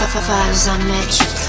Vibes I met you